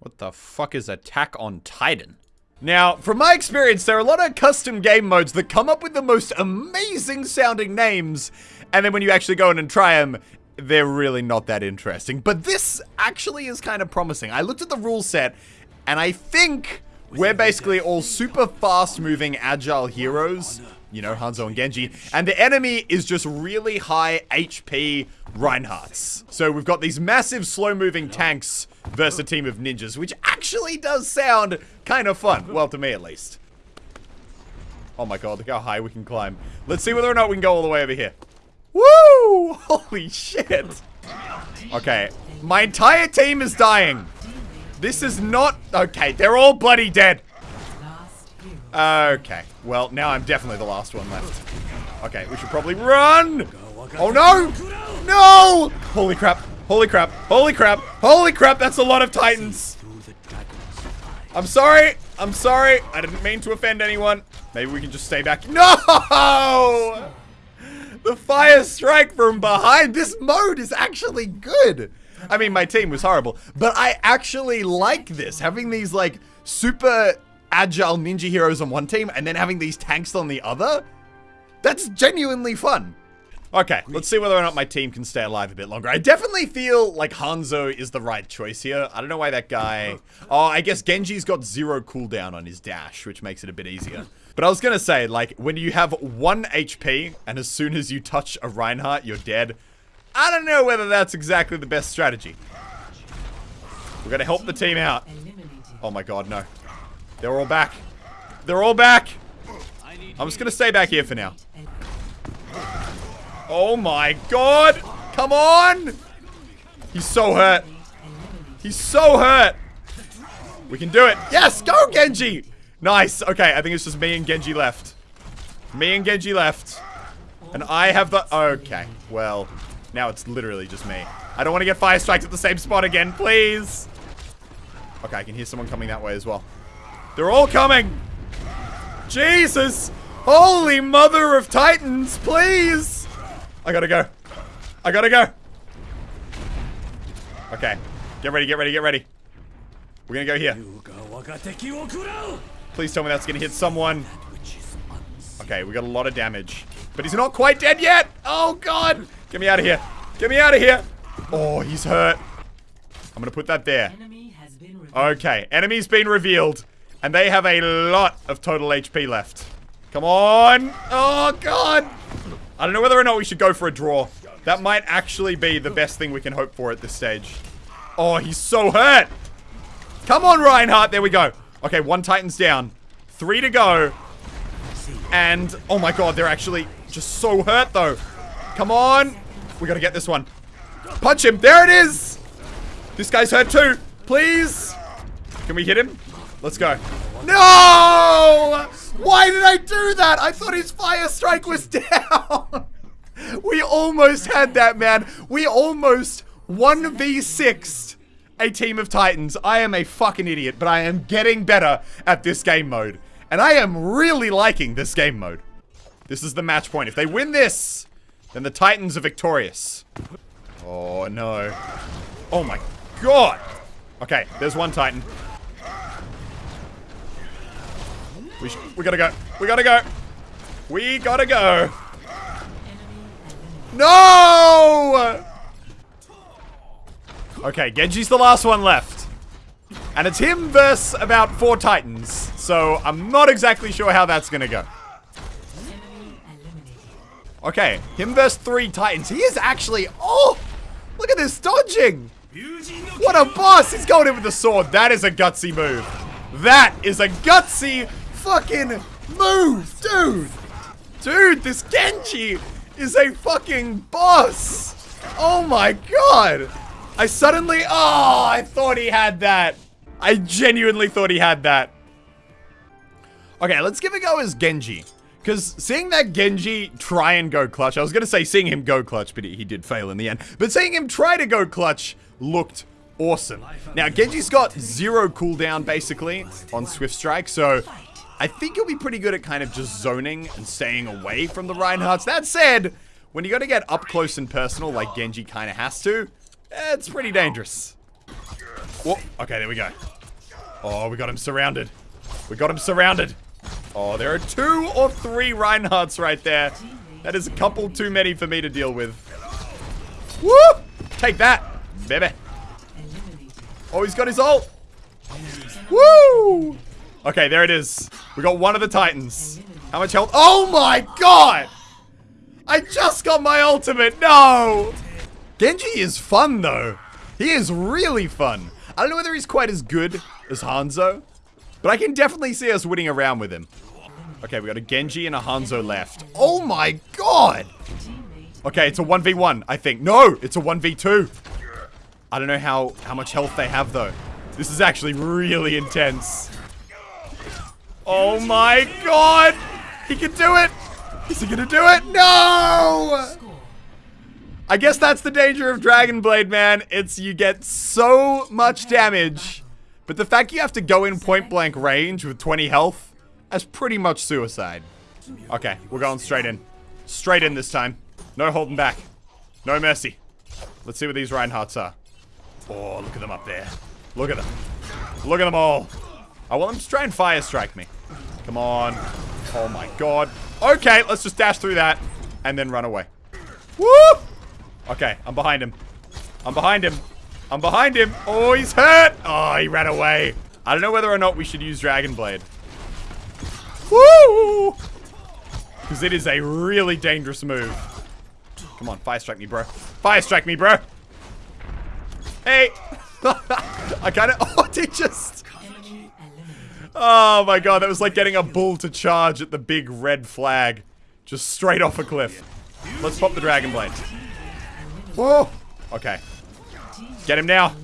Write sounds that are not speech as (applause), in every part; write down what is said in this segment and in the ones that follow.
What the fuck is Attack on Titan? Now, from my experience, there are a lot of custom game modes that come up with the most amazing sounding names, and then when you actually go in and try them, they're really not that interesting. But this actually is kind of promising. I looked at the rule set, and I think we're basically all super fast moving agile heroes you know, Hanzo and Genji. And the enemy is just really high HP Reinhardts. So we've got these massive slow-moving tanks versus a team of ninjas, which actually does sound kind of fun. Well, to me at least. Oh my god, look how high we can climb. Let's see whether or not we can go all the way over here. Woo! (laughs) Holy shit. Okay, my entire team is dying. This is not... Okay, they're all bloody dead. Okay. Well, now I'm definitely the last one left. Okay, we should probably run! Oh no! No! Holy crap. Holy crap. Holy crap. Holy crap, that's a lot of titans. I'm sorry. I'm sorry. I didn't mean to offend anyone. Maybe we can just stay back. No! The fire strike from behind. This mode is actually good. I mean, my team was horrible, but I actually like this. Having these, like, super agile ninja heroes on one team and then having these tanks on the other? That's genuinely fun. Okay, let's see whether or not my team can stay alive a bit longer. I definitely feel like Hanzo is the right choice here. I don't know why that guy... (laughs) Oh, I guess Genji's got zero cooldown on his dash, which makes it a bit easier. But I was gonna say, like, when you have one HP, and as soon as you touch a Reinhardt, you're dead. I don't know whether that's exactly the best strategy. We're gonna help the team out. Oh my god, no. They're all back. They're all back. I'm just gonna stay back here for now. Oh my god! Come on! He's so hurt. He's so hurt. We can do it. Yes, go Genji! Nice. Okay, I think it's just me and Genji left. Me and Genji left. And I have the... Okay, well, now it's literally just me. I don't want to get fire strikes at the same spot again, please. Okay, I can hear someone coming that way as well. They're all coming. Jesus. Holy mother of titans, please. I gotta go. I gotta go. Okay. Get ready, get ready, get ready. We're gonna go here. Please tell me that's gonna hit someone. Okay, we got a lot of damage. But he's not quite dead yet. Oh, God. Get me out of here. Get me out of here. Oh, he's hurt. I'm gonna put that there. Okay, enemy's been revealed. And they have a lot of total HP left. Come on. Oh, God. I don't know whether or not we should go for a draw. That might actually be the best thing we can hope for at this stage. Oh, he's so hurt. Come on, Reinhardt. There we go. Okay, one Titan's down. Three to go. And, oh my god, they're actually just so hurt, though. Come on. We gotta get this one. Punch him. There it is. This guy's hurt too. Please. Can we hit him? Let's go. No! Why did I do that? I thought his fire strike was (laughs) down. we almost had that, man. We almost 1v6 a team of titans. I am a fucking idiot, but I am getting better at this game mode. And I am really liking this game mode. This is the match point. If they win this, then the titans are victorious. Oh, no. Oh, my God. Okay, there's one titan. We, we gotta go. We gotta go. We gotta go. No! Okay, Genji's the last one left. And it's him versus about four titans. So I'm not exactly sure how that's gonna go. Okay, him versus three titans. He is actually... Oh! Look at this dodging! What a boss! He's going in with the sword. That is a gutsy move. That is a gutsy fucking move, dude! Dude, this Genji is a fucking boss! Oh my god! I suddenly- Oh, I thought he had that. I genuinely thought he had that. Okay, let's give a go as Genji. Because seeing that Genji try and go clutch, I was going to say seeing him go clutch, but he, he did fail in the end. But seeing him try to go clutch looked awesome. Now, Genji's got zero cooldown, basically, on Swift Strike, so I think you'll be pretty good at kind of just zoning and staying away from the Reinhardts. That said, when you got to get up close and personal like Genji kind of has to, eh, it's pretty dangerous. Whoa, okay, there we go. Oh, we got him surrounded. We got him surrounded. Oh, there are two or three Reinhardts right there. That is a couple too many for me to deal with. Woo! Take that, baby. Oh, he's got his ult. Woo! Okay, there it is. We got one of the Titans. How much health? Oh my god! I just got my ultimate. No! Genji is fun, though. He is really fun. I don't know whether he's quite as good as Hanzo, but I can definitely see us winning around with him. Okay, we got a Genji and a Hanzo left. Oh my god! Okay, it's a 1v1, I think. No, it's a 1v2. I don't know how, how much health they have, though. This is actually really intense. Oh my god! He can do it! Is he gonna do it? No! I guess that's the danger of Dragon Blade, man. It's you get so much damage, but the fact you have to go in point blank range with 20 health, that's pretty much suicide. Okay, we're going straight in. Straight in this time. No holding back. No mercy. Let's see what these Reinhardts are. Oh, look at them up there. Look at them. Look at them all. I want them to try and fire strike me. Come on. Oh my god. Okay, let's just dash through that and then run away. Woo! Okay, I'm behind him. I'm behind him. I'm behind him. Oh, he's hurt. Oh, he ran away. I don't know whether or not we should use Dragon Blade. Woo! Because it is a really dangerous move. Come on, fire strike me, bro. Fire strike me, bro. Hey. (laughs) I kind of... (laughs) Oh, they just... Oh my god, that was like getting a bull to charge at the big red flag. Just straight off a cliff. Let's pop the Dragon Blade. Whoa. Okay. Get him now.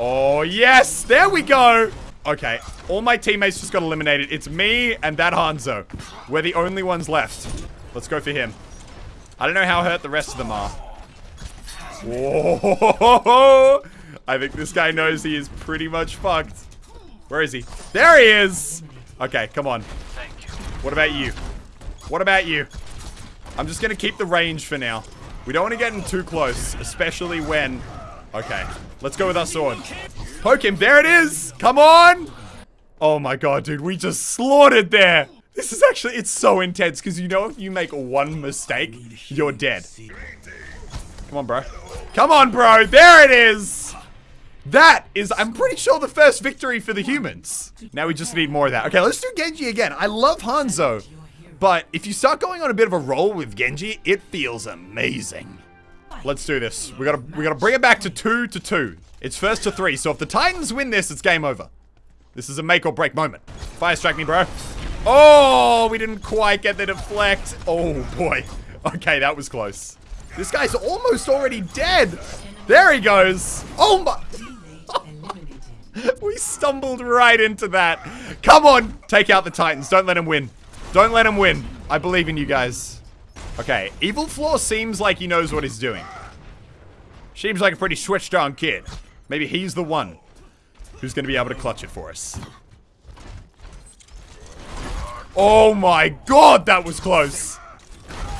Oh, yes. There we go. Okay. All my teammates just got eliminated. It's me and that Hanzo. We're the only ones left. Let's go for him. I don't know how hurt the rest of them are. Whoa. (laughs) I think this guy knows he is pretty much fucked. Where is he? There he is! Okay, come on. What about you? What about you? I'm just gonna keep the range for now. We don't want to get him too close, especially when... Okay, let's go with our sword. Poke him. There it is! Come on! Oh my god, dude, we just slaughtered there! This is actually, it's so intense, because you know if you make one mistake, you're dead. Come on, bro. Come on, bro! There it is! That is, I'm pretty sure, the first victory for the humans. Now we just need more of that. Okay, let's do Genji again. I love Hanzo, but if you start going on a bit of a roll with Genji, it feels amazing. Let's do this. We gotta, we gotta bring it back to two to two. It's first to three, so if the Titans win this, it's game over. This is a make or break moment. Fire strike me, bro. Oh, we didn't quite get the deflect. Oh, boy. Okay, that was close. This guy's almost already dead. There he goes. Oh, my... (laughs) we stumbled right into that. Come on, take out the Titans. Don't let him win. Don't let him win. I believe in you guys. Okay, Evil Floor seems like he knows what he's doing. Seems like a pretty switched on kid. Maybe he's the one who's going to be able to clutch it for us. Oh my god, that was close.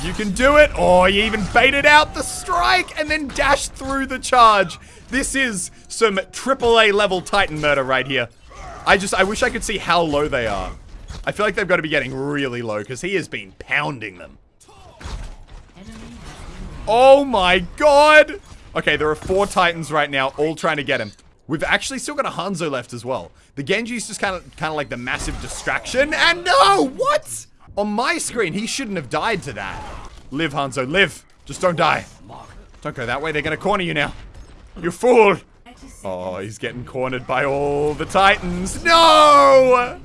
You can do it. Oh, you even baited out the strike and then dashed through the charge. This is some AAA level Titan murder right here. I just, I wish I could see how low they are. I feel like they've got to be getting really low because he has been pounding them. Oh my god! Okay, there are four Titans right now, all trying to get him. We've actually still got a Hanzo left as well. The Genji's just kind of kind of like the massive distraction. And no! What? On my screen, he shouldn't have died to that. Live, Hanzo, live. Just don't die. Don't go that way. They're to corner you now. You fool! Oh, he's getting cornered by all the Titans. No!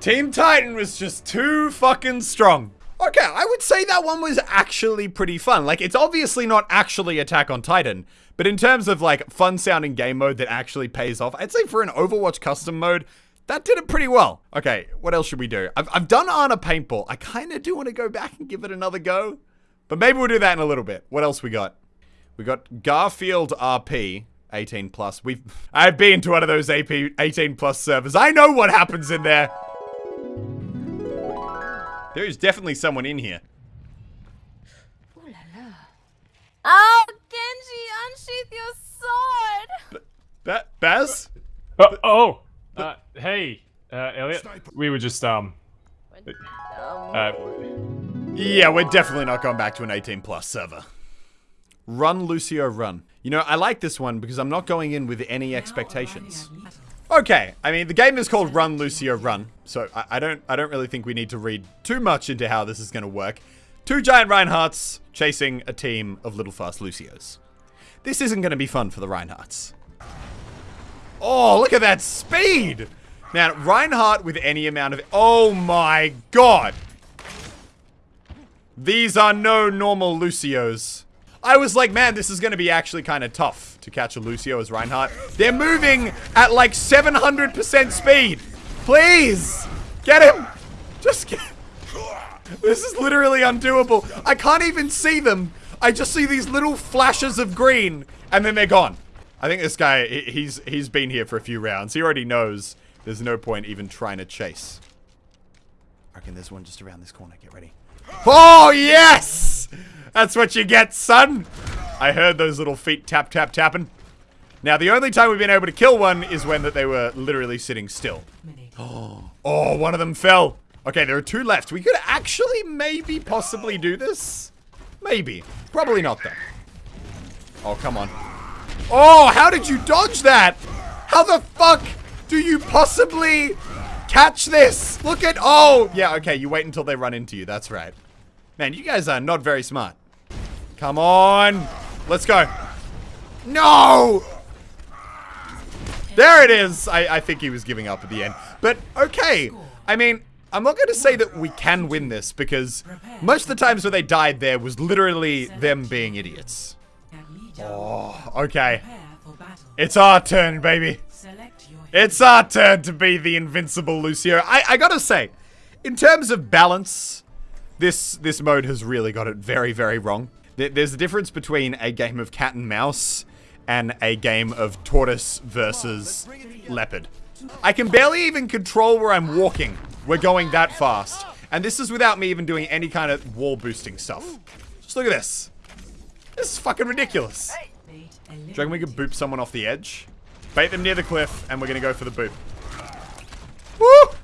Team Titan was just too fucking strong. Okay, I would say that one was actually pretty fun. Like, it's obviously not actually Attack on Titan, but in terms of, like, fun-sounding game mode that actually pays off, I'd say for an Overwatch custom mode, that did it pretty well. Okay, what else should we do? I've, I've done Ana Paintball. I kind of do want to go back and give it another go, but maybe we'll do that in a little bit. What else we got? We got Garfield RP, 18 plus. We've I've been to one of those AP 18 plus servers. I know what happens in there. There is definitely someone in here. Ooh la la. Oh, Genji, unsheath your sword! Ba Baz? Uh, oh, Uh, hey, uh, Elliot. We were just, um, uh, Yeah, we're definitely not going back to an 18 plus server. Run, Lucio, run. You know, I like this one because I'm not going in with any expectations. Okay, I mean the game is called Run, Lucio, Run, so I, I don't I don't really think we need to read too much into how this is going to work. Two giant Reinhardts chasing a team of little fast Lucios. This isn't going to be fun for the Reinhardts. Oh, look at that speed! Man, Reinhardt with any amount of... Oh my god! These are no normal Lucios. I was like, man, this is going to be actually kind of tough to catch a Lucio as Reinhardt. They're moving at like 700% speed. Please, get him. Just get... (laughs) This is literally undoable. I can't even see them. I just see these little flashes of green, and then they're gone. I think this guy, he- he's he's been here for a few rounds. He already knows there's no point even trying to chase. I reckon there's one just around this corner. Get ready. Oh, yes! That's what you get, son. I heard those little feet tap, tap, tapping. Now, the only time we've been able to kill one is when that they were literally sitting still. (gasps) Oh, one of them fell. Okay, there are two left. We could actually maybe possibly do this. Maybe. Probably not, though. Oh, come on. Oh, how did you dodge that? How the fuck do you possibly catch this? Look at... Oh, yeah, okay. You wait until they run into you. That's right. Man, you guys are not very smart. Come on. Let's go. No! There it is. I, I think he was giving up at the end. But, okay. I mean, I'm not going to say that we can win this because most of the times where they died there was literally them being idiots. Oh, okay. It's our turn, baby. It's our turn to be the invincible Lucio. I, I gotta say, in terms of balance, this this mode has really got it very, very wrong. There's a difference between a game of cat and mouse and a game of tortoise versus leopard. I can barely even control where I'm walking. We're going that fast. And this is without me even doing any kind of wall boosting stuff. Just look at this. This is fucking ridiculous. Do you reckon we could boop someone off the edge? Bait them near the cliff, and we're gonna go for the boop. Woo!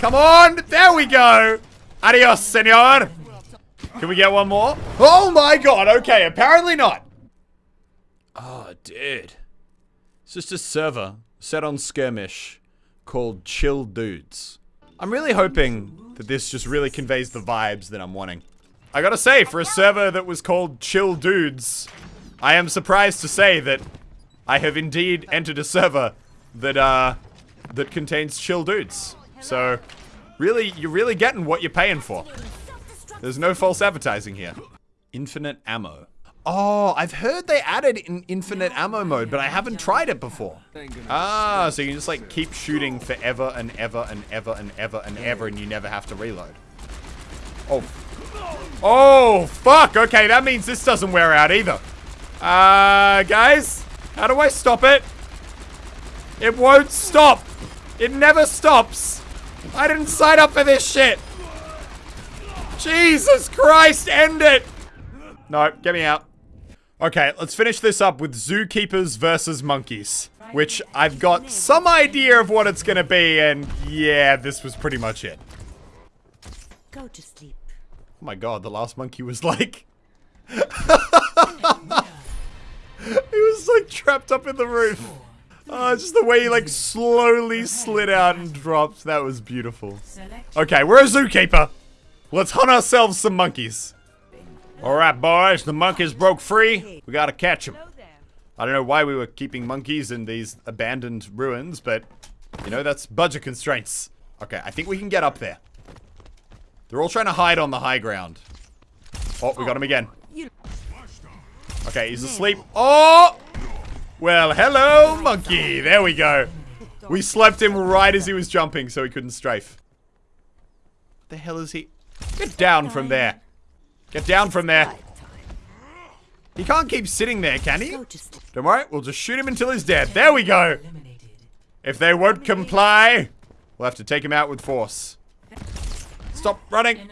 Come on! There we go! Adios, senor! Can we get one more? Oh my god, okay, apparently not. Oh, dude. It's just a server set on skirmish called Chill Dudes. I'm really hoping that this just really conveys the vibes that I'm wanting. I gotta say, for a server that was called Chill Dudes, I am surprised to say that I have indeed entered a server that, uh, that contains chill dudes. So, really, you're really getting what you're paying for. There's no false advertising here. Infinite ammo. Oh, I've heard they added an infinite ammo mode, but I haven't tried it before. Ah, so you can just like keep shooting forever and ever and ever and ever and ever and you never have to reload. Oh. Oh, fuck. Okay, that means this doesn't wear out either. Uh, guys, how do I stop it? It won't stop. It never stops. I didn't sign up for this shit. Jesus Christ, end it. No, get me out. Okay, let's finish this up with zookeepers versus monkeys. Which I've got some idea of what it's gonna be, and yeah, this was pretty much it. Go to sleep. Oh my god, the last monkey was like... (laughs) he was like trapped up in the roof. Oh, just the way he like slowly slid out and dropped. That was beautiful. Okay, we're a zookeeper. Let's hunt ourselves some monkeys. Alright, boys, the monkeys broke free. We gotta catch them. I don't know why we were keeping monkeys in these abandoned ruins, but, you know, that's budget constraints. Okay, I think we can get up there. They're all trying to hide on the high ground. Oh, we got him again. Okay, he's asleep. Oh! Well, hello, monkey. There we go. We slept him right as he was jumping so he couldn't strafe. What the hell is he? Get down from there. Get down from there. He can't keep sitting there, can he? Don't worry, we'll just shoot him until he's dead. There we go. If they won't comply, we'll have to take him out with force. Stop running.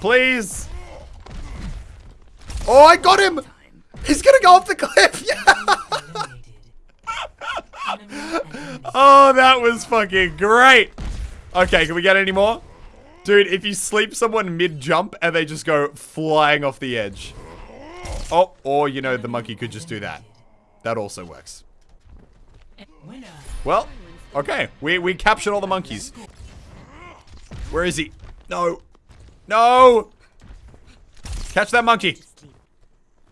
Please. Oh, I got him. He's gonna go off the cliff. (laughs) Yeah. (laughs) oh, that was fucking great. Okay, can we get any more? Dude, if you sleep someone mid-jump and they just go flying off the edge. Oh, or, you know, the monkey could just do that. That also works. Well, okay. We, we captured all the monkeys. Where is he? No. No! Catch that monkey.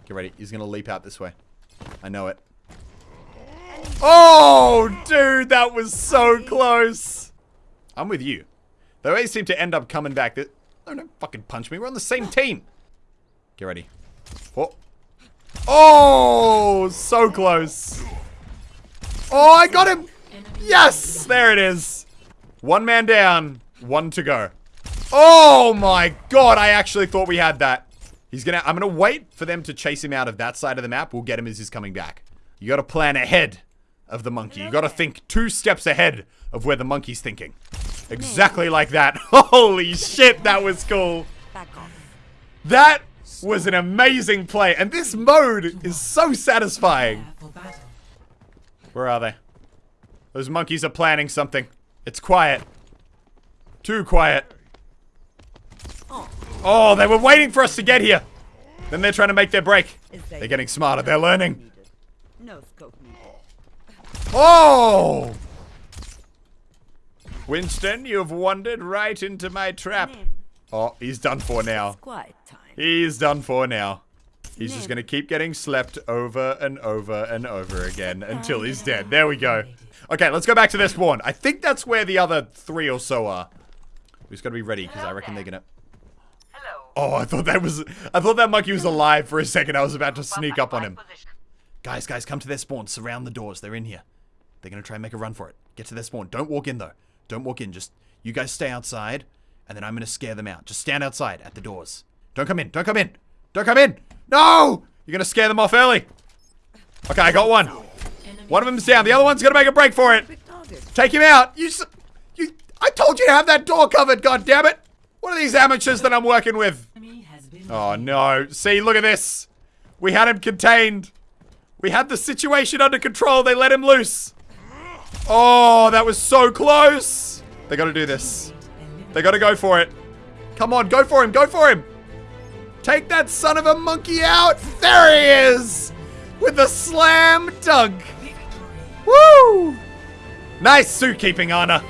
Get ready. He's gonna leap out this way. I know it. Oh, dude, that was so close. I'm with you. They always seem to end up coming back. That oh, don't fucking punch me. We're on the same team. Get ready. Oh. Oh, so close. Oh, I got him. Yes, there it is. One man down, one to go. Oh my god, I actually thought we had that. He's gonna, I'm gonna wait for them to chase him out of that side of the map. We'll get him as he's coming back. You gotta plan ahead of the monkey. You gotta think two steps ahead of where the monkey's thinking. Exactly like that. (laughs) Holy shit, that was cool. That was an amazing play. And this mode is so satisfying. Where are they? Those monkeys are planning something. It's quiet. Too quiet. Oh, they were waiting for us to get here. Then they're trying to make their break. They're getting smarter. They're learning. No scope needed. Oh! Winston, you've wandered right into my trap. Oh, he's done for now. He's done for now. He's just gonna keep getting slept over and over and over again until he's dead. There we go. Okay, let's go back to this spawn. I think that's where the other three or so are. We just gotta be ready, because I reckon they're gonna... Oh, I thought that was... I thought that monkey was alive for a second. I was about to sneak up on him. Guys, guys, come to their spawn. Surround the doors. They're in here. They're gonna try and make a run for it. Get to their spawn. Don't walk in, though. Don't walk in. Just... You guys stay outside, and then I'm gonna scare them out. Just stand outside at the doors. Don't come in. Don't come in. Don't come in. No! You're gonna scare them off early. Okay, I got one. One of them's down. The other one's gonna make a break for it. Take him out. You, s- you. I told you to have that door covered. God damn it! What are these amateurs that I'm working with? Oh no! See, look at this. We had him contained. We had the situation under control. They let him loose. Oh, that was so close. They got to do this. They got to go for it. Come on, go for him. Go for him. Take that son of a monkey out. There he is. With a slam dunk. Woo! Nice suit keeping, Ana.